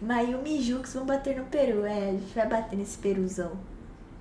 Mayumi e Jux vão bater no peru. É, a gente vai bater nesse peruzão.